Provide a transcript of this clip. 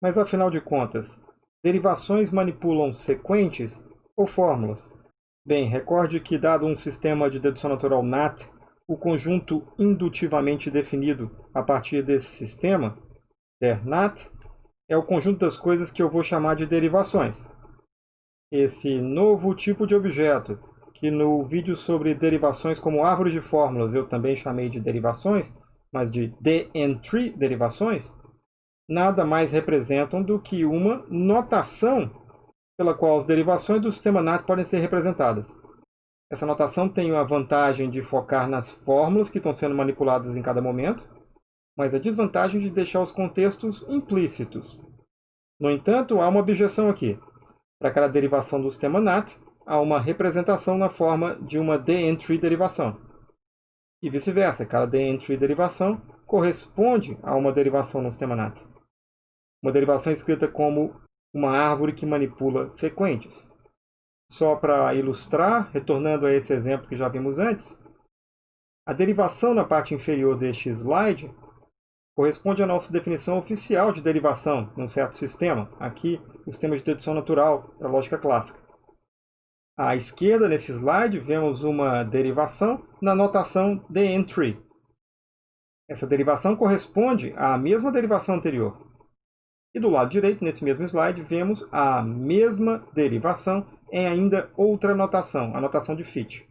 Mas afinal de contas, derivações manipulam sequentes ou fórmulas? Bem, recorde que dado um sistema de dedução natural NAT, o conjunto indutivamente definido a partir desse sistema, der NAT, é o conjunto das coisas que eu vou chamar de derivações. Esse novo tipo de objeto, que no vídeo sobre derivações como árvore de fórmulas eu também chamei de derivações, mas de DN3 derivações, nada mais representam do que uma notação pela qual as derivações do sistema NAT podem ser representadas. Essa notação tem a vantagem de focar nas fórmulas que estão sendo manipuladas em cada momento, mas a desvantagem de deixar os contextos implícitos. No entanto, há uma objeção aqui. Para cada derivação do sistema NAT, há uma representação na forma de uma DN-tree derivação. E vice-versa, cada DN-tree derivação corresponde a uma derivação no sistema NAT. Uma derivação escrita como uma árvore que manipula sequentes. Só para ilustrar, retornando a esse exemplo que já vimos antes, a derivação na parte inferior deste slide corresponde à nossa definição oficial de derivação num certo sistema, aqui o sistema de dedução natural para a lógica clássica. À esquerda, nesse slide, vemos uma derivação na notação dn3. Essa derivação corresponde à mesma derivação anterior, e do lado direito, nesse mesmo slide, vemos a mesma derivação em ainda outra notação, a notação de Fichte.